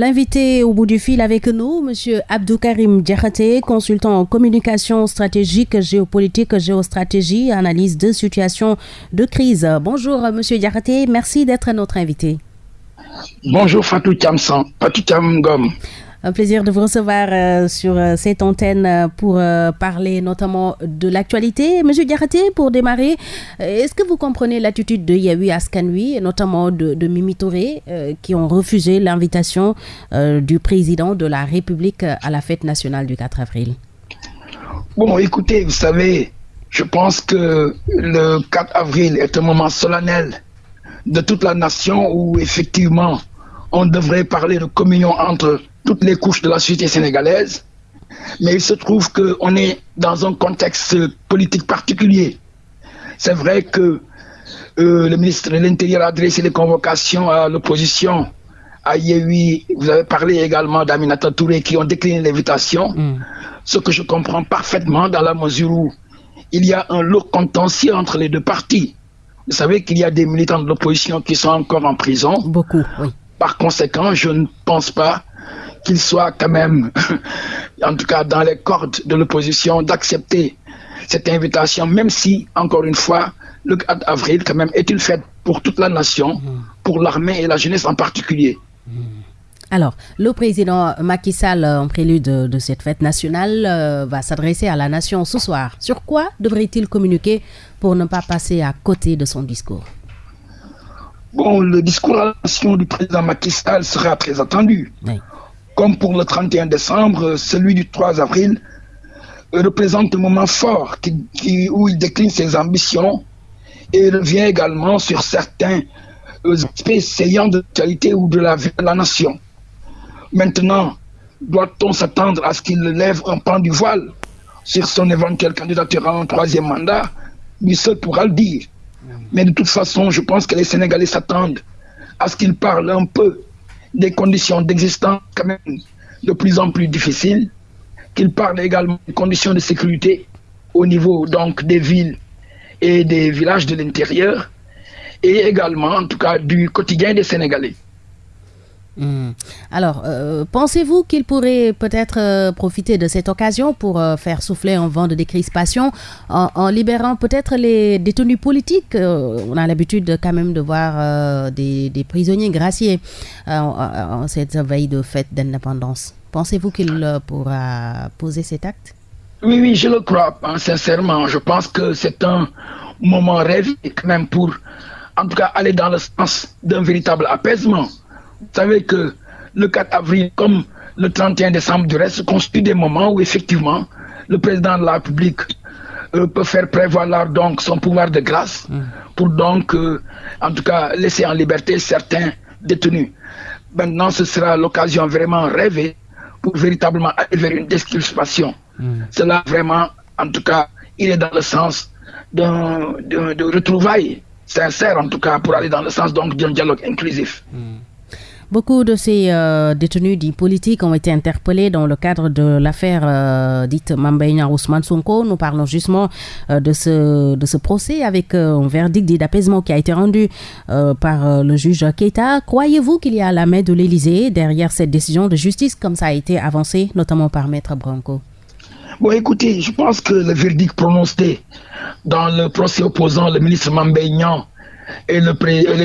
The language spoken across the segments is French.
L'invité au bout du fil avec nous, M. Abdou Karim consultant en communication stratégique, géopolitique, géostratégie, analyse de situation de crise. Bonjour M. Diakhaté, merci d'être notre invité. Bonjour Fatou Kamsan, Fatou Kamgom. Un plaisir de vous recevoir euh, sur euh, cette antenne euh, pour parler notamment de l'actualité. Monsieur Diarraté, pour démarrer, est-ce que vous comprenez l'attitude de Yahui Askanui et notamment de, de Mimi Touré qui ont refusé l'invitation du président de la République à la fête nationale du 4 avril? Bon, écoutez, vous savez, je pense que le 4 avril est un moment solennel de toute la nation où effectivement on devrait parler de communion entre toutes les couches de la société sénégalaise, mais il se trouve qu'on est dans un contexte politique particulier. C'est vrai que euh, le ministre de l'Intérieur a adressé des convocations à l'opposition, à Yehui, vous avez parlé également d'Aminata Touré qui ont décliné l'invitation, mm. ce que je comprends parfaitement dans la mesure où il y a un lourd contentieux entre les deux partis. Vous savez qu'il y a des militants de l'opposition qui sont encore en prison. Beaucoup, oui. Par conséquent, je ne pense pas qu'il soit quand même, en tout cas dans les cordes de l'opposition, d'accepter cette invitation, même si, encore une fois, le 4 avril, quand même, est une fête pour toute la nation, mm. pour l'armée et la jeunesse en particulier. Mm. Alors, le président Macky Sall, en prélude de, cette fête nationale, euh, va s'adresser à la nation ce soir. Sur quoi devrait-il communiquer pour ne pas passer à côté de son discours? Bon, le discours à la nation du président Macky Sall sera très attendu. Comme pour le 31 décembre, celui du 3 avril représente un moment fort où il décline ses ambitions et revient également sur certains aspects saillants de l'actualité ou de la vie de la nation. Maintenant, doit-on s'attendre à ce qu'il lève un pan du voile sur son éventuelle candidature à un troisième mandat? Lui seul pourra le dire. Mais de toute façon, je pense que les Sénégalais s'attendent à ce qu'il parle un peu des conditions d'existence quand même de plus en plus difficiles, qu'il parle également des conditions de sécurité au niveau donc des villes et des villages de l'intérieur, et également en tout cas du quotidien des Sénégalais. Hmm. Alors, euh, pensez-vous qu'il pourrait peut-être euh, profiter de cette occasion pour euh, faire souffler un vent de décrispation en, libérant peut-être les détenus politiques? On a l'habitude quand même de voir des, prisonniers graciés en, cette veille de fête d'indépendance. Pensez-vous qu'il pourra poser cet acte? Oui, oui, je le crois, hein, sincèrement. Je pense que c'est un moment rêvé quand même pour, en tout cas, aller dans le sens d'un véritable apaisement. Vous savez que le 4 avril, comme le 31 décembre du reste, constitue des moments où effectivement le président de la République euh, peut faire prévaloir donc son pouvoir de grâce mm. pour donc, euh, en tout cas, laisser en liberté certains détenus. Maintenant, ce sera l'occasion vraiment rêvée pour véritablement aller vers une description. Mm. Cela vraiment, en tout cas, il est dans le sens de retrouvailles sincères, en tout cas, pour aller dans le sens donc d'un dialogue inclusif. Mm. Beaucoup de ces euh, détenus dits politiques ont été interpellés dans le cadre de l'affaire euh, dite Mambaïna Ousmane Sonko. Nous parlons justement euh, de, ce, de ce procès avec un verdict d'apaisement qui a été rendu par le juge Keita. Croyez-vous qu'il y a la main de l'Élysée derrière cette décision de justice comme ça a été avancé, notamment par Maître Branco? Bon, écoutez, je pense que le verdict prononcé dans le procès opposant le ministre Mambaïna et le,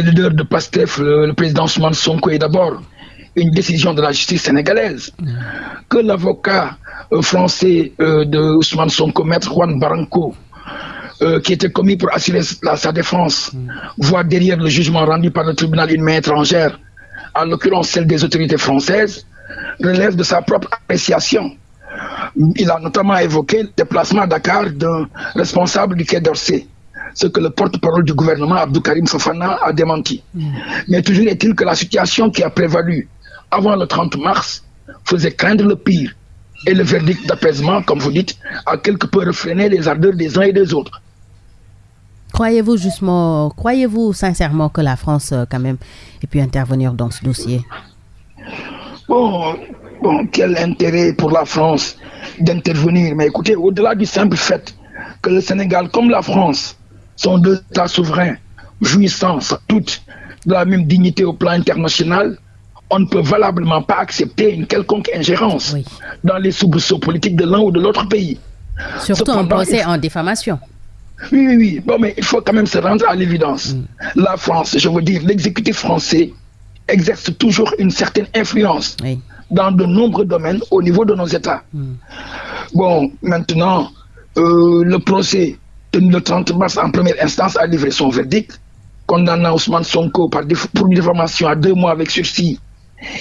leader de PASTEF, le, président Ousmane Sonko, est d'abord une décision de la justice sénégalaise. Que l'avocat euh, français euh, de Ousmane Sonko, maître Juan Barranco, euh, qui était commis pour assurer sa défense, voit derrière le jugement rendu par le tribunal une main étrangère, en l'occurrence celle des autorités françaises, relève de sa propre appréciation. Il a notamment évoqué le déplacement à Dakar d'un responsable du Quai d'Orsay ce que le porte-parole du gouvernement, Abdou Karim Fofana, a démenti. Mm. Mais toujours est-il que la situation qui a prévalu avant le 30 mars faisait craindre le pire. Et le verdict d'apaisement, comme vous dites, a quelque peu refréné les ardeurs des uns et des autres. Croyez-vous justement, croyez-vous sincèrement que la France, euh, quand même, ait pu intervenir dans ce dossier? Bon, bon, quel intérêt pour la France d'intervenir? Mais écoutez, au-delà du simple fait que le Sénégal, comme la France, sont deux États souverains jouissant toute de la même dignité au plan international, on ne peut valablement pas accepter une quelconque ingérence dans les soubresauts politiques de l'un ou de l'autre pays. Surtout un procès en diffamation. Oui, oui, oui. Bon, mais il faut quand même se rendre à l'évidence. Mm. La France, je veux dire, l'exécutif français exerce toujours une certaine influence dans de nombreux domaines au niveau de nos États. Mm. Bon, maintenant, euh, le procès le 30 mars en première instance a livré son verdict, condamnant Ousmane Sonko par pour diffamation à deux mois avec sursis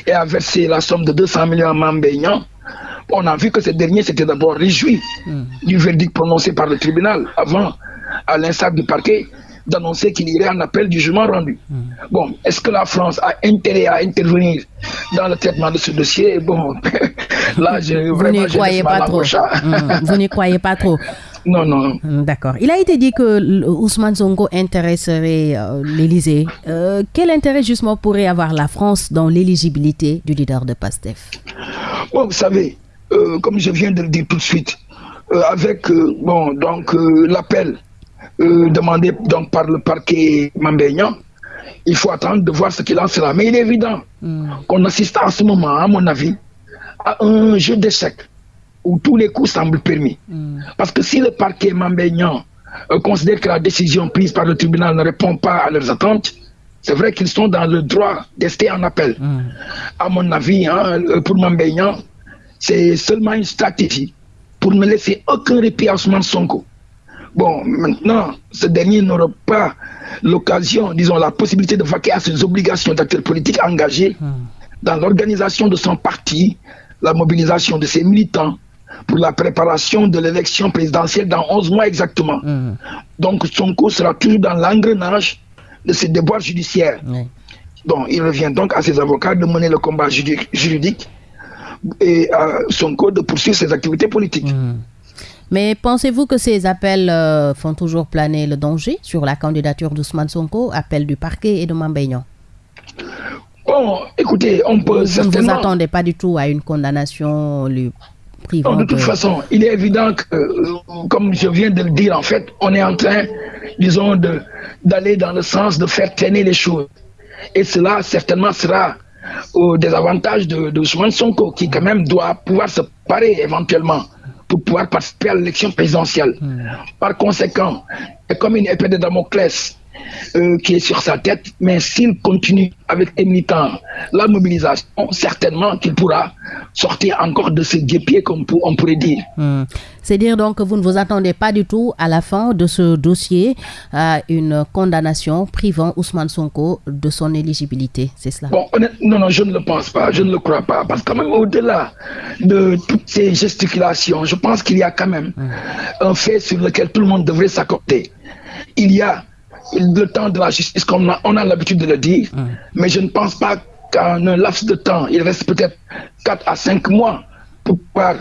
et a versé la somme de 200 millions à Mambéignan. On a vu que ce dernier s'était d'abord réjoui mm. du verdict prononcé par le tribunal avant, à l'instar du parquet, d'annoncer qu'il irait en appel du jugement rendu. Hmm. Bon, est-ce que la France a intérêt à intervenir dans le traitement de ce dossier? Bon, là, je, vous n'y croyez pas trop. Hmm. Vous n'y croyez pas trop. Non, non. Hmm, d'accord. Il a été dit que Ousmane Zongo intéresserait euh, l'Élysée. Euh, quel intérêt justement pourrait avoir la France dans l'éligibilité du leader de PASTEF? Bon, vous savez, euh, comme je viens de le dire tout de suite, avec bon, donc l'appel euh, demandé donc par le parquet Mambéignan, il faut attendre de voir ce qu'il en sera. Mais il est évident hmm. qu'on assiste en ce moment, à mon avis, à un jeu d'échecs où tous les coups semblent permis. Hmm. Parce que si le parquet Mambéignan euh, considère que la décision prise par le tribunal ne répond pas à leurs attentes, c'est vrai qu'ils sont dans le droit d'ester en appel. Hmm. À mon avis, hein, euh, pour Mambéignan, c'est seulement une stratégie pour ne laisser aucun répit à Ousmane Sonko. Bon, maintenant, ce dernier n'aura pas l'occasion, disons, la possibilité de vaquer à ses obligations d'acteur politique engagé hmm. dans l'organisation de son parti, la mobilisation de ses militants pour la préparation de l'élection présidentielle dans 11 mois exactement. Hmm. Donc, son cours sera toujours dans l'engrenage de ses devoirs judiciaires. Bon, il revient donc à ses avocats de mener le combat juridique et à son code de poursuivre ses activités politiques. Hmm. Mais pensez-vous que ces appels euh, font toujours planer le danger sur la candidature d'Ousmane Sonko, appel du parquet et de Mambéignan Bon, écoutez, on peut Vous ne vous attendez pas du tout à une condamnation lui privant de... toute façon, il est évident que, euh, comme je viens de le dire, en fait, on est en train, disons, d'aller dans le sens de faire traîner les choses. Et cela, certainement, sera au désavantage de, de Ousmane Sonko, qui quand même doit pouvoir se parer éventuellement pour pouvoir participer à l'élection présidentielle. Hmm. Par conséquent, c'est comme une épée de Damoclès euh, qui est sur sa tête, mais s'il continue avec les militants la mobilisation, certainement qu'il pourra sortir encore de ce guépier, comme on pourrait dire. Hmm. C'est dire donc que vous ne vous attendez pas du tout à la fin de ce dossier à une condamnation privant Ousmane Sonko de son éligibilité, c'est cela? Bon, Non, non, je ne le pense pas, je ne le crois pas, parce que même au-delà de toutes ces gesticulations, je pense qu'il y a quand même hmm. un fait sur lequel tout le monde devrait s'accorder. Il y a le temps de la justice, comme on a, l'habitude de le dire, mais je ne pense pas qu'en un laps de temps, il reste peut-être 4 à 5 mois pour pouvoir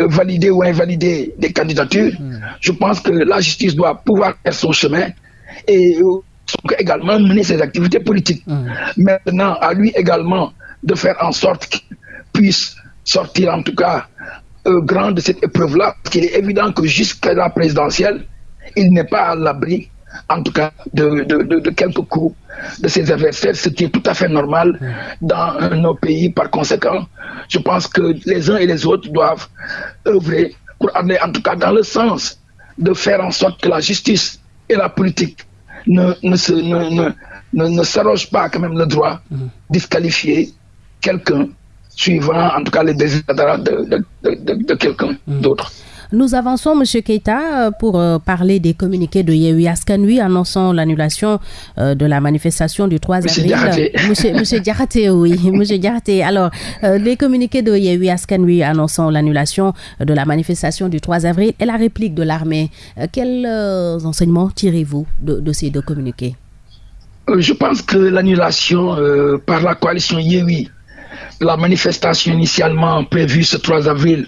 euh, valider ou invalider des candidatures. Je pense que la justice doit pouvoir faire son chemin et euh, également mener ses activités politiques. Maintenant, à lui également de faire en sorte qu'il puisse sortir en tout cas euh, grand de cette épreuve-là, parce qu'il est évident que jusqu'à la présidentielle, il n'est pas à l'abri en tout cas de, de, quelques coups de ses adversaires, ce qui est tout à fait normal dans nos pays. Par conséquent, je pense que les uns et les autres doivent œuvrer pour aller en tout cas dans le sens de faire en sorte que la justice et la politique ne, ne, se, ne, ne, s'arrogent pas quand même le droit de disqualifier quelqu'un suivant en tout cas les désirs de, de quelqu'un d'autre. Nous avançons, M. Keita, euh, pour euh, parler des communiqués de Yehui Askanui annonçant l'annulation euh, de la manifestation du 3 avril. Monsieur, monsieur Diarate, oui. Monsieur Diarate, alors, les communiqués de Yehui Askanui annonçant l'annulation de la manifestation du 3 avril et la réplique de l'armée, quels enseignements tirez-vous de, ces deux communiqués? Je pense que l'annulation par la coalition Yehui, la manifestation initialement prévue ce 3 avril,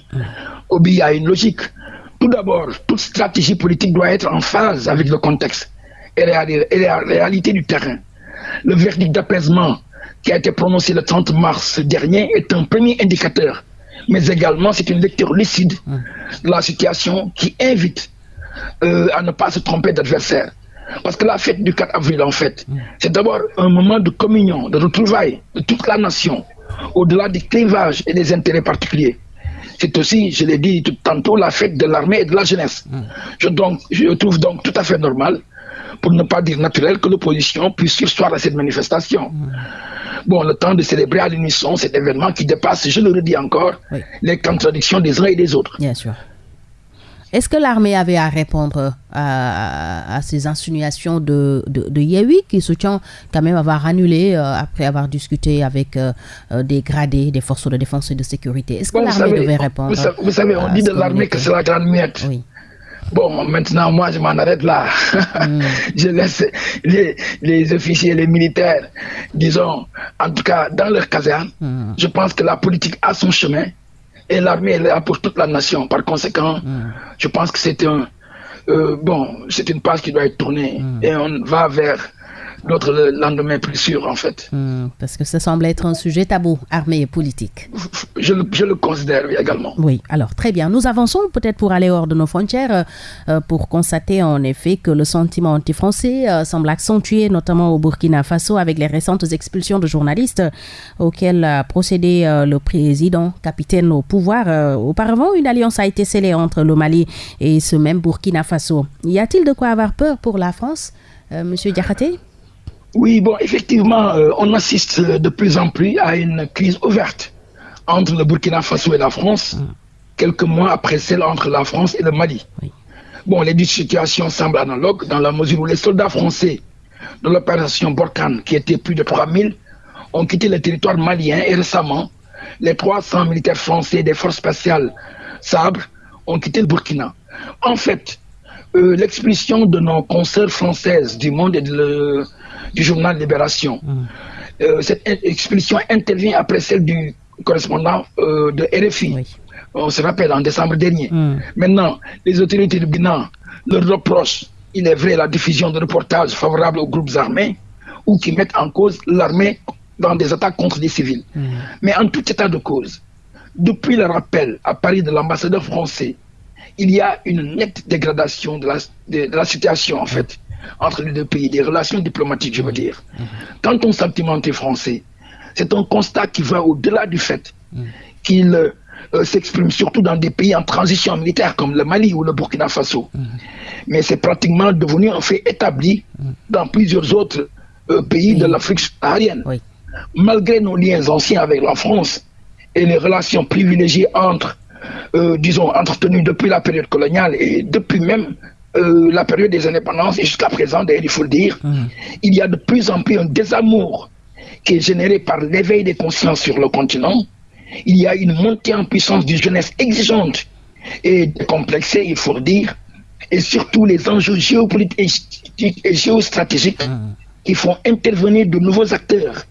obéit à une logique. Tout d'abord, toute stratégie politique doit être en phase avec le contexte et la, réalité du terrain. Le verdict d'apaisement qui a été prononcé le 30 mars dernier est un premier indicateur, mais également c'est une lecture lucide de la situation qui invite euh, à ne pas se tromper d'adversaire. Parce que la fête du 4 avril, en fait, c'est d'abord un moment de communion, de retrouvailles de toute la nation, au-delà des clivages et des intérêts particuliers. C'est aussi, je l'ai dit tout tantôt, la fête de l'armée et de la jeunesse. Mm. Je, donc, je trouve donc tout à fait normal, pour ne pas dire naturel, que l'opposition puisse sursoir à cette manifestation. Mm. Bon, le temps de célébrer à l'unisson cet événement qui dépasse, je le redis encore, les contradictions des uns et des autres. Bien sûr. Est-ce que l'armée avait à répondre à, ces insinuations de, de, qui soutient quand même avoir annulé euh, après avoir discuté avec euh, euh, des gradés des forces de défense et de sécurité? Est-ce que l'armée devait répondre? Vous, savez, on dit de l'armée que c'est la grande miette. Oui. Bon, maintenant, moi, je m'en arrête là. Hmm. je laisse les, les, officiers, les militaires, disons, en tout cas, dans leur caserne. Hmm. Je pense que la politique a son chemin et l'armée est là pour toute la nation. Par conséquent, mm. je pense que c'est un, euh, bon, c'est une page qui doit être tournée mm. et on va vers l'autre lendemain plus sûr, en fait. Hmm, parce que ça semble être un sujet tabou, armée et politique. Je, le considère également. Oui, alors très bien. Nous avançons peut-être pour aller hors de nos frontières, euh, euh, pour constater en effet que le sentiment anti-français euh, semble accentué, notamment au Burkina Faso, avec les récentes expulsions de journalistes auxquelles a procédé le président, capitaine au pouvoir. auparavant, une alliance a été scellée entre le Mali et ce même Burkina Faso. Y a-t-il de quoi avoir peur pour la France, Monsieur Diakhaté? Oui, bon, effectivement, euh, on assiste de plus en plus à une crise ouverte entre le Burkina Faso et la France, mm. quelques mois après celle entre la France et le Mali. Bon, les deux situations semblent analogues dans la mesure où les soldats français de l'opération Borkan, qui étaient plus de 3000, ont quitté le territoire malien et récemment, les 300 militaires français des forces spéciales Sabre ont quitté le Burkina. En fait, euh, l'expulsion de nos consoeurs françaises du monde et de du journal Libération. Mm. Euh, cette expulsion intervient après celle du correspondant euh, de RFI. On se rappelle en décembre dernier. Mm. Maintenant, les autorités du Bénin leur reprochent, il est vrai, la diffusion de reportages favorables aux groupes armés ou qui mettent en cause l'armée dans des attaques contre des civils. Mm. Mais en tout état de cause, depuis le rappel à Paris de l'ambassadeur français, il y a une nette dégradation de la, de la situation en fait entre les deux pays, des relations diplomatiques, je veux dire. Quand on sentiment français, c'est un constat qui va au-delà du fait qu'il euh, s'exprime surtout dans des pays en transition militaire comme le Mali ou le Burkina Faso. Mais c'est pratiquement devenu un fait établi dans plusieurs autres euh, pays de l'Afrique subsaharienne. Malgré nos liens anciens avec la France et les relations privilégiées entre, euh, disons, entretenues depuis la période coloniale et depuis même euh, la période des indépendances et jusqu'à présent, d'ailleurs, il faut le dire, hum. il y a de plus en plus un désamour qui est généré par l'éveil des consciences sur le continent. Il y a une montée en puissance d'une jeunesse exigeante et complexée, il faut le dire, et surtout les enjeux géopolitiques et géostratégiques hum. qui font intervenir de nouveaux acteurs,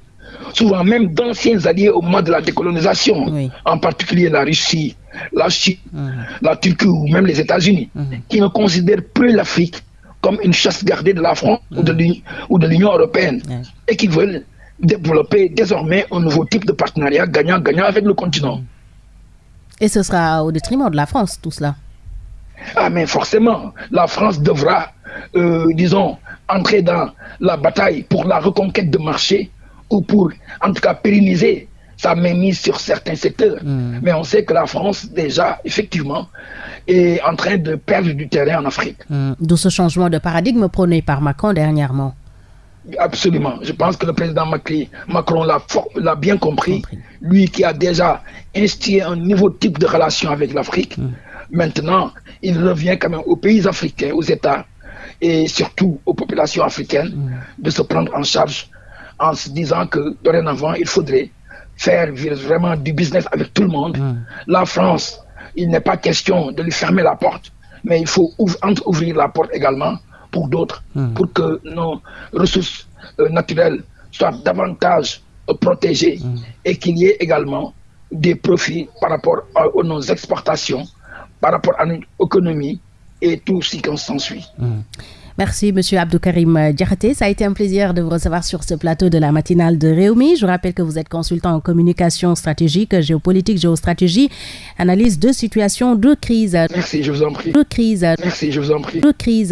souvent même d'anciens alliés au moment de la décolonisation, en particulier la Russie, la Chine, mhm. la Turquie ou même les États-Unis, mhm. qui ne considèrent plus l'Afrique comme une chasse gardée de la France ou de mhm. l'Union européenne et qui veulent développer désormais un nouveau type de partenariat gagnant-gagnant avec le continent. Et ce sera au détriment de la France, tout cela Ah, mais forcément, la France devra, euh, disons, entrer dans la bataille pour la reconquête de marché ou pour, en tout cas, pérenniser sa mainmise sur certains secteurs. Hmm. Mais on sait que la France, déjà, effectivement, est en train de perdre du terrain en Afrique. Hmm. D'où ce changement de paradigme prôné par Macron dernièrement. Absolument. Je pense que le président Macron l'a bien compris. Lui qui a déjà institué un nouveau type de relation avec l'Afrique. Hmm. Maintenant, il revient quand même aux pays africains, aux États et surtout aux populations africaines de se prendre en charge en se disant que dorénavant, il faudrait faire vraiment du business avec tout le monde. La France, il n'est pas question de lui fermer la porte, mais il faut ouvrir la porte également pour d'autres, pour que nos ressources euh, naturelles soient davantage euh, protégées et qu'il y ait également des profits par rapport à, nos exportations, par rapport à notre économie et tout ce qui s'ensuit. Merci, Monsieur Abdoukarim Diakhaté. Ça a été un plaisir de vous recevoir sur ce plateau de la matinale de Réumi. Je rappelle que vous êtes consultant en communication stratégique, géopolitique, géostratégie, analyse de situation de crise. Merci, je vous en prie. De crise. Merci, je vous en prie. De crise.